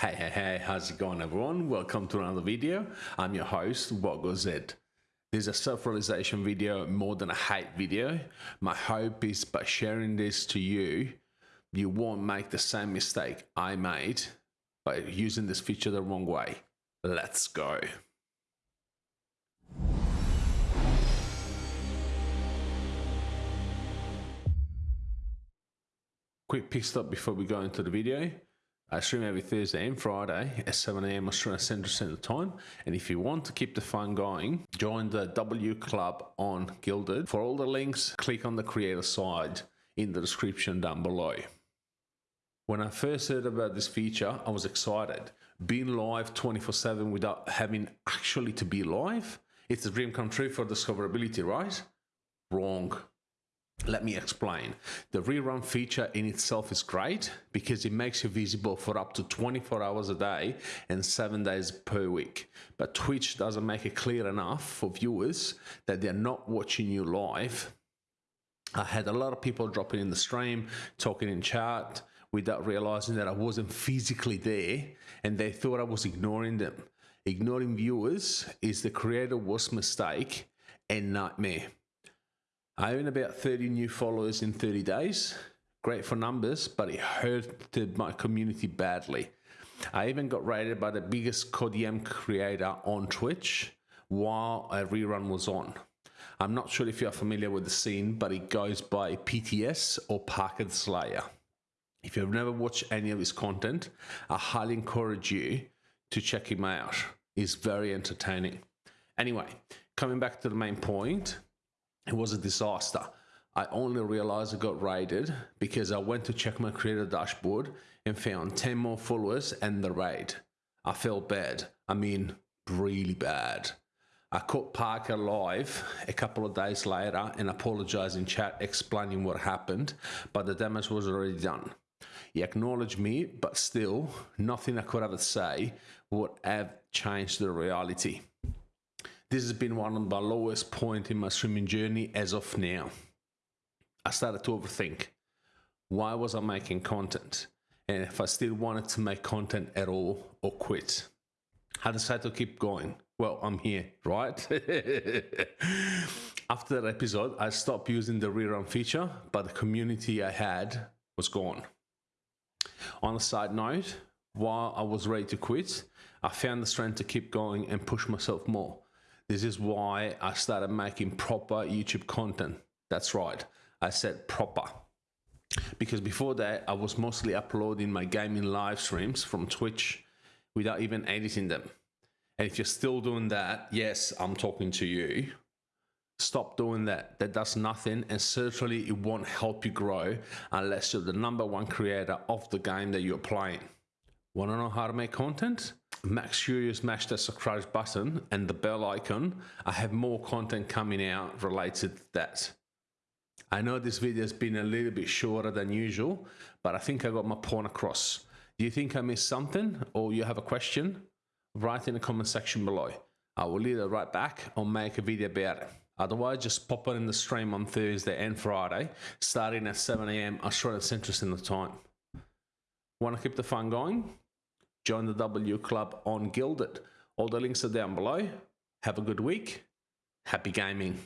Hey, hey, hey, how's it going everyone? Welcome to another video. I'm your host, Woggle Z. This is a self-realization video more than a hate video. My hope is by sharing this to you, you won't make the same mistake I made by using this feature the wrong way. Let's go. Quick pit stop before we go into the video. I stream every Thursday and Friday at 7am Australian Central Standard Time. And if you want to keep the fun going, join the W Club on Guilded. For all the links, click on the creator side in the description down below. When I first heard about this feature, I was excited. Being live 24 7 without having actually to be live, it's a dream come true for discoverability, right? Wrong. Let me explain. The rerun feature in itself is great because it makes you visible for up to 24 hours a day and 7 days per week. But Twitch doesn't make it clear enough for viewers that they're not watching you live. I had a lot of people dropping in the stream, talking in chat without realizing that I wasn't physically there and they thought I was ignoring them. Ignoring viewers is the creator worst mistake and nightmare. I own about 30 new followers in 30 days. Great for numbers, but it hurted my community badly. I even got rated by the biggest CODM creator on Twitch while a rerun was on. I'm not sure if you're familiar with the scene, but it goes by PTS or Parker Slayer. If you've never watched any of his content, I highly encourage you to check him out. He's very entertaining. Anyway, coming back to the main point, it was a disaster. I only realized I got raided because I went to check my creator dashboard and found 10 more followers and the raid. I felt bad. I mean, really bad. I caught Parker live a couple of days later and apologized in chat explaining what happened, but the damage was already done. He acknowledged me, but still, nothing I could ever say would have changed the reality. This has been one of my lowest point in my streaming journey as of now. I started to overthink. Why was I making content? And if I still wanted to make content at all or quit. I decided to keep going. Well, I'm here, right? After that episode, I stopped using the rerun feature, but the community I had was gone. On a side note, while I was ready to quit, I found the strength to keep going and push myself more. This is why I started making proper YouTube content. That's right, I said proper. Because before that, I was mostly uploading my gaming live streams from Twitch without even editing them. And if you're still doing that, yes, I'm talking to you. Stop doing that. That does nothing and certainly it won't help you grow unless you're the number one creator of the game that you're playing. Want to know how to make content? Make sure you smash the subscribe button and the bell icon. I have more content coming out related to that. I know this video has been a little bit shorter than usual, but I think I got my point across. Do you think I missed something or you have a question? Write in the comment section below. I will either write back or make a video about it. Otherwise, just pop it in the stream on Thursday and Friday, starting at 7am Australian Central Standard Time. Want to keep the fun going? Join the W Club on Guilded. All the links are down below. Have a good week. Happy gaming.